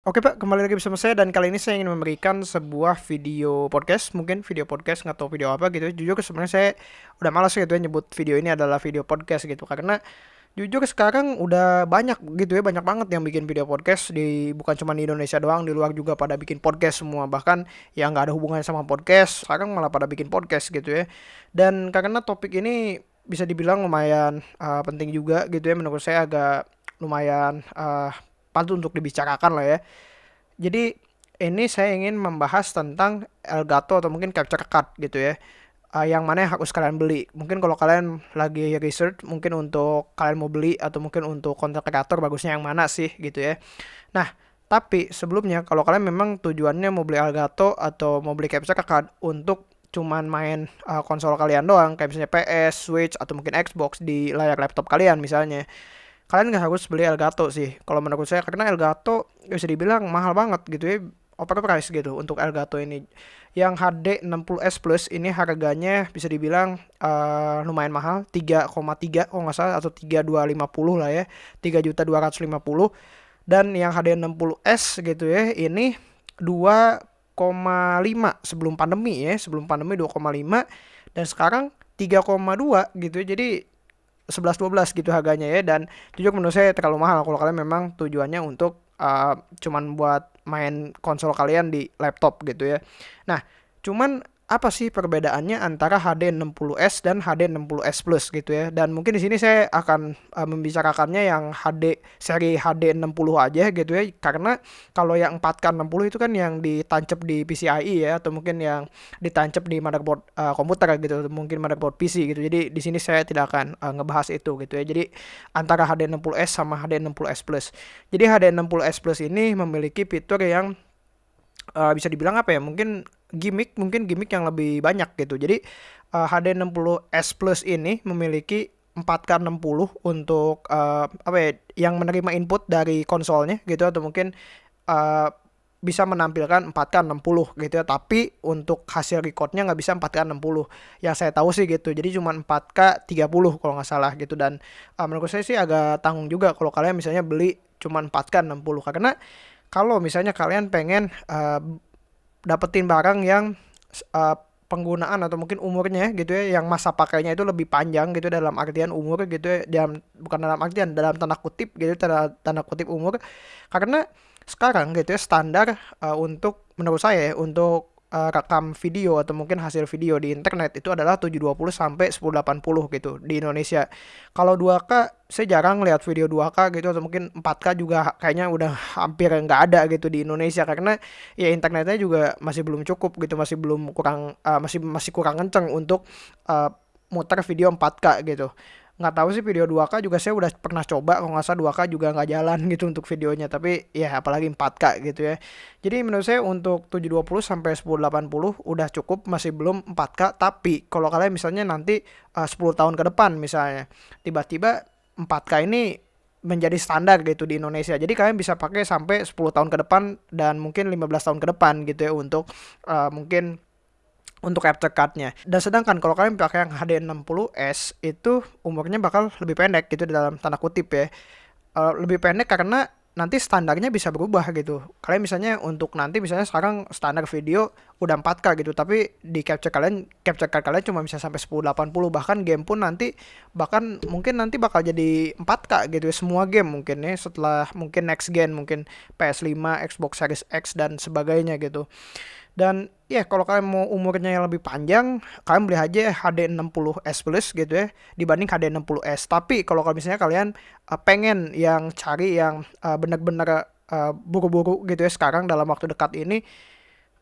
Oke Pak, kembali lagi bersama saya dan kali ini saya ingin memberikan sebuah video podcast, mungkin video podcast tahu video apa gitu. Jujur sebenarnya saya udah malas gitu ya nyebut video ini adalah video podcast gitu karena jujur sekarang udah banyak gitu ya banyak banget yang bikin video podcast di bukan cuma di Indonesia doang di luar juga pada bikin podcast semua bahkan yang nggak ada hubungannya sama podcast sekarang malah pada bikin podcast gitu ya dan karena topik ini bisa dibilang lumayan uh, penting juga gitu ya menurut saya agak lumayan uh, patut untuk dibicarakan lah ya. Jadi ini saya ingin membahas tentang Elgato atau mungkin capture card gitu ya. Uh, yang mana yang harus kalian beli. Mungkin kalau kalian lagi research mungkin untuk kalian mau beli atau mungkin untuk content creator bagusnya yang mana sih gitu ya. Nah, tapi sebelumnya kalau kalian memang tujuannya mau beli Elgato atau mau beli capture card untuk cuman main uh, konsol kalian doang kayak misalnya PS, Switch atau mungkin Xbox di layar laptop kalian misalnya kalian nggak harus beli Elgato sih. Kalau menurut saya karena Elgato bisa dibilang mahal banget gitu ya overprice gitu untuk Elgato ini. Yang HD 60s Plus ini harganya bisa dibilang uh, lumayan mahal. 3,3 kalau nggak salah atau 3250 lah ya. 3 juta 250 dan yang HD 60s gitu ya ini 2,5 sebelum pandemi ya. Sebelum pandemi 2,5 dan sekarang 3,2 gitu jadi 11-12 gitu harganya ya dan jujur menurut saya terlalu mahal kalau kalian memang tujuannya untuk uh, cuman buat main konsol kalian di laptop gitu ya. Nah, cuman apa sih perbedaannya antara HD 60s dan HD 60s Plus gitu ya. Dan mungkin di sini saya akan uh, membicarakannya yang HD seri HD 60 aja gitu ya. Karena kalau yang 4K 60 itu kan yang ditancap di PCIe ya atau mungkin yang ditancap di motherboard uh, komputer gitu, mungkin motherboard PC gitu. Jadi di sini saya tidak akan uh, ngebahas itu gitu ya. Jadi antara HD 60s sama HD 60s Plus. Jadi HD 60s Plus ini memiliki fitur yang uh, bisa dibilang apa ya? Mungkin gimmick mungkin gimmick yang lebih banyak gitu. Jadi uh, HD60s Plus ini memiliki 4K60 untuk uh, apa ya yang menerima input dari konsolnya gitu atau mungkin uh, bisa menampilkan 4K60 gitu ya. Tapi untuk hasil recordnya nggak bisa 4K60 yang saya tahu sih gitu. Jadi cuma 4K 30 kalau nggak salah gitu. Dan uh, menurut saya sih agak tanggung juga kalau kalian misalnya beli cuma 4K60 karena kalau misalnya kalian pengen uh, dapetin barang yang uh, penggunaan atau mungkin umurnya gitu ya yang masa pakainya itu lebih panjang gitu dalam artian umur gitu ya dalam bukan dalam artian dalam tanda kutip gitu tanda, tanda kutip umur. Karena sekarang gitu ya standar uh, untuk menurut saya ya, untuk uh, rekam video atau mungkin hasil video di internet itu adalah 720 sampai 1080 gitu di Indonesia. Kalau 2K saya jarang lihat video 2K gitu atau mungkin 4K juga kayaknya udah hampir nggak ada gitu di Indonesia karena ya internetnya juga masih belum cukup gitu, masih belum kurang uh, masih masih kurang kenceng untuk uh, muter video 4K gitu nggak tahu sih video 2K juga saya udah pernah coba kalau nggak salah 2K juga nggak jalan gitu untuk videonya tapi ya apalagi 4K gitu ya jadi menurut saya untuk 720 sampai 1080 udah cukup masih belum 4K tapi kalau kalian misalnya nanti uh, 10 tahun ke depan misalnya tiba-tiba 4K ini menjadi standar gitu di Indonesia. Jadi kalian bisa pakai sampai 10 tahun ke depan dan mungkin 15 tahun ke depan gitu ya untuk uh, mungkin untuk capture cardnya. Dan sedangkan kalau kalian pakai yang HD60s itu umurnya bakal lebih pendek gitu dalam tanda kutip ya. Uh, lebih pendek karena nanti standarnya bisa berubah gitu. Kalian misalnya untuk nanti misalnya sekarang standar video udah 4K gitu, tapi di capture kalian capture card kalian cuma bisa sampai 1080 bahkan game pun nanti bahkan mungkin nanti bakal jadi 4K gitu ya semua game mungkin ya setelah mungkin next gen mungkin PS5, Xbox Series X dan sebagainya gitu. Dan ya kalau kalian mau umurnya yang lebih panjang, kalian beli aja HD 60s Plus gitu ya dibanding HD 60s. Tapi kalau misalnya kalian uh, pengen yang cari yang uh, benar-benar uh, buru-buru gitu ya sekarang dalam waktu dekat ini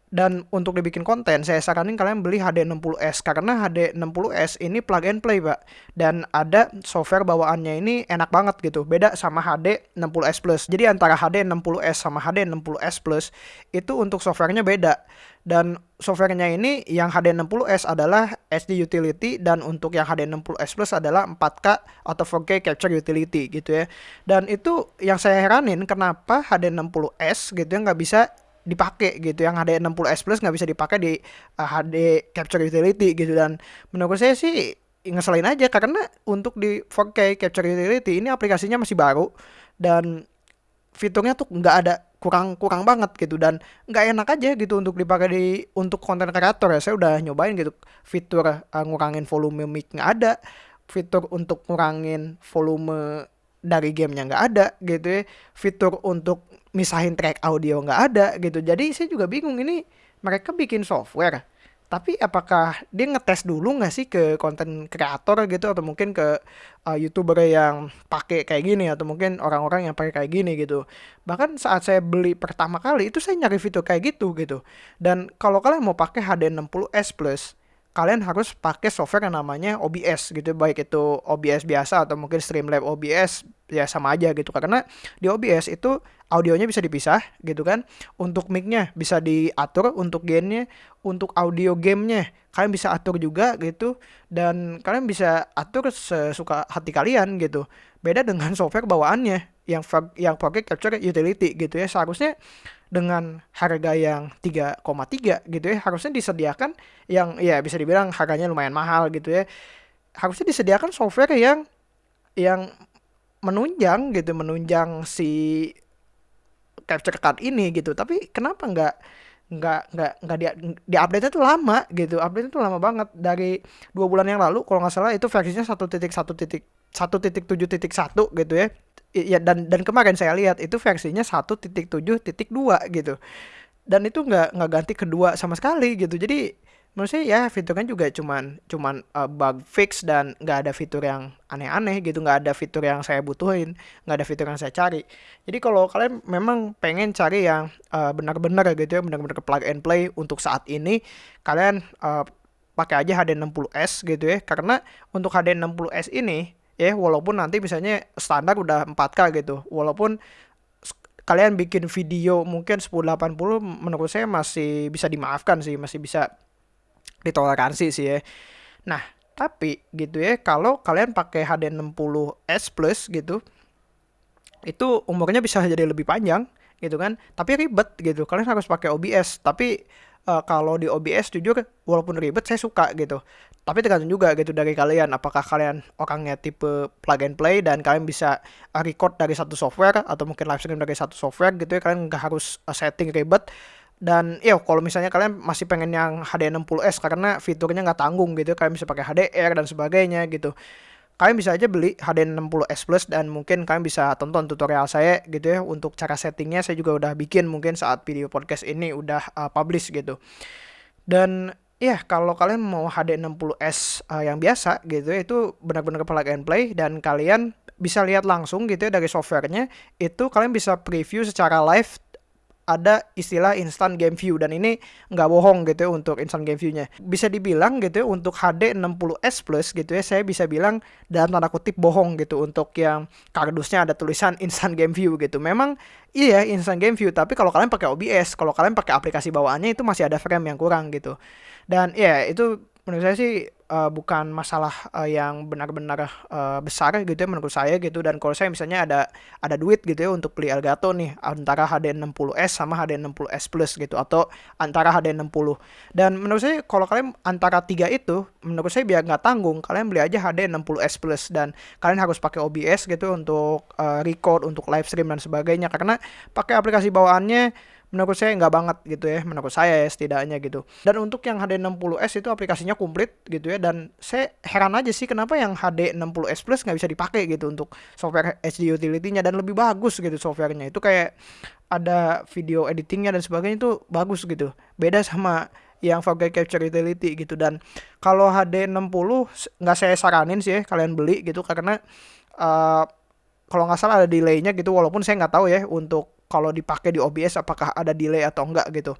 dan untuk dibikin konten, saya saranin kalian beli HD60s karena HD60s ini plug and play, Pak. Dan ada software bawaannya ini enak banget gitu. Beda sama HD60s Plus. Jadi antara HD60s sama HD60s Plus itu untuk softwarenya beda. Dan softwarenya ini yang HD60s adalah SD utility dan untuk yang HD60s Plus adalah 4K atau 4K capture utility gitu ya. Dan itu yang saya heranin kenapa HD60s gitu ya nggak bisa dipakai gitu. Yang HD 60s Plus nggak bisa dipakai di uh, eh, HD Capture Utility gitu. Dan menurut saya sih ngeselin aja. Karena untuk di 4K Capture Utility ini aplikasinya masih baru. Dan fiturnya tuh nggak ada kurang kurang banget gitu. Dan nggak enak aja gitu untuk dipakai di untuk konten kreator ya. Saya udah nyobain gitu. Fitur uh, ngurangin volume mic nggak ada. Fitur untuk ngurangin volume dari gamenya nggak ada gitu ya. Fitur untuk misahin track audio nggak ada gitu. Jadi saya juga bingung ini mereka bikin software tapi apakah dia ngetes dulu nggak sih ke konten kreator gitu? Atau mungkin ke uh, youtuber yang pakai kayak gini atau mungkin orang-orang yang pakai kayak gini gitu. Bahkan saat saya beli pertama kali itu saya nyari fitur kayak gitu gitu. Dan kalau kalian mau pakai HD 60s plus kalian harus pakai software yang namanya OBS gitu. Baik itu OBS biasa atau mungkin Streamlabs OBS ya sama aja gitu. Karena di OBS itu audionya bisa dipisah gitu kan. Untuk micnya bisa diatur untuk gainnya untuk audio gamenya kalian bisa atur juga gitu. Dan kalian bisa atur sesuka hati kalian gitu. Beda dengan software bawaannya yang yang pakai capture utility gitu ya. Seharusnya dengan harga yang 3,3 gitu ya. Harusnya disediakan yang ya bisa dibilang harganya lumayan mahal gitu ya. Harusnya disediakan software yang yang menunjang gitu menunjang si capture card ini gitu. Tapi kenapa nggak nggak nggak nggak di di update itu lama gitu. Update itu lama banget. Dari dua bulan yang lalu kalau nggak salah itu versinya satu titik satu titik satu titik tujuh titik satu gitu ya ya dan dan kemarin saya lihat itu versinya satu titik tujuh titik dua gitu. Dan itu nggak nggak ganti kedua sama sekali gitu. Jadi menurut saya ya fiturnya juga cuman cuman uh, bug fix dan nggak ada fitur yang aneh-aneh gitu. Nggak ada fitur yang saya butuhin nggak ada fitur yang saya cari. Jadi kalau kalian memang pengen cari yang uh, benar-benar gitu ya benar-benar plug and play untuk saat ini kalian uh, pakai aja HD60s gitu ya. Karena untuk HD60s ini ya walaupun nanti misalnya standar udah 4K gitu walaupun kalian bikin video mungkin 1080 menurut saya masih bisa dimaafkan sih masih bisa ditoleransi sih ya. Nah, tapi gitu ya, kalau kalian pakai HD 60S Plus gitu, itu umurnya bisa jadi lebih panjang gitu kan. Tapi ribet gitu. Kalian harus pakai OBS. Tapi uh, kalau di OBS jujur walaupun ribet saya suka gitu. Tapi tergantung juga gitu dari kalian. Apakah kalian orangnya tipe plug and play dan kalian bisa record dari satu software atau mungkin live stream dari satu software gitu ya. Kalian nggak harus uh, setting ribet. Dan ya kalau misalnya kalian masih pengen yang HD 60s karena fiturnya nggak tanggung gitu kalian bisa pakai HDR dan sebagainya gitu kalian bisa aja beli HD 60s Plus dan mungkin kalian bisa tonton tutorial saya gitu ya untuk cara settingnya saya juga udah bikin mungkin saat video podcast ini udah uh, publish gitu. Dan ya kalau kalian mau HD 60s uh, yang biasa gitu ya itu benar-benar plug and play dan kalian bisa lihat langsung gitu ya dari softwarenya itu kalian bisa preview secara live ada istilah instant game view dan ini nggak bohong gitu ya untuk instant game view-nya. Bisa dibilang gitu ya untuk HD 60s Plus gitu ya saya bisa bilang dalam tanda kutip bohong gitu untuk yang kardusnya ada tulisan instant game view gitu. Memang iya instant game view tapi kalau kalian pakai OBS, kalau kalian pakai aplikasi bawaannya itu masih ada frame yang kurang gitu. Dan ya itu menurut saya sih uh, bukan masalah uh, yang benar-benar uh, besar gitu ya menurut saya gitu. Dan kalau saya misalnya ada ada duit gitu ya untuk beli Elgato nih antara HD 60s sama HD 60s Plus gitu atau antara HD 60 dan menurut saya kalau kalian antara tiga itu menurut saya biar nggak tanggung kalian beli aja HD 60s Plus. Dan kalian harus pakai OBS gitu untuk uh, record untuk live stream dan sebagainya. Karena pakai aplikasi bawaannya menurut saya nggak banget gitu ya menurut saya ya setidaknya gitu. Dan untuk yang HD 60s itu aplikasinya komplit gitu ya dan saya heran aja sih kenapa yang HD 60s Plus nggak bisa dipakai gitu untuk software HD utility-nya dan lebih bagus gitu softwarenya. Itu kayak ada video editingnya dan sebagainya itu bagus gitu. Beda sama yang pakai capture utility gitu. Dan kalau HD 60 nggak saya saranin sih ya kalian beli gitu karena uh, kalau nggak salah ada delaynya gitu walaupun saya nggak tahu ya untuk kalau dipakai di OBS apakah ada delay atau enggak gitu.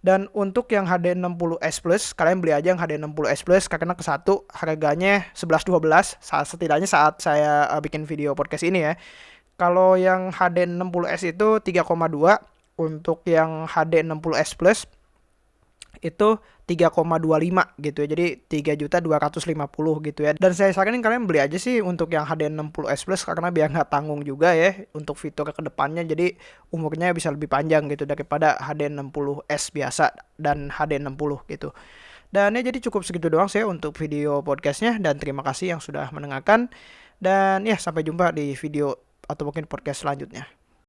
Dan untuk yang HD 60S Plus, kalian beli aja yang HD 60S Plus karena ke satu harganya 11 12 saat setidaknya saat saya uh, bikin video podcast ini ya. Kalau yang HD 60S itu 3,2 untuk yang HD 60S Plus itu 3,25 gitu ya. Jadi 3 juta 250 gitu ya. Dan saya saranin kalian beli aja sih untuk yang HD 60s Plus karena biar nggak tanggung juga ya untuk fitur ke depannya. Jadi umurnya bisa lebih panjang gitu daripada HD 60s biasa dan HD 60 gitu. Dan ya jadi cukup segitu doang saya untuk video podcastnya dan terima kasih yang sudah mendengarkan. Dan ya sampai jumpa di video atau mungkin podcast selanjutnya.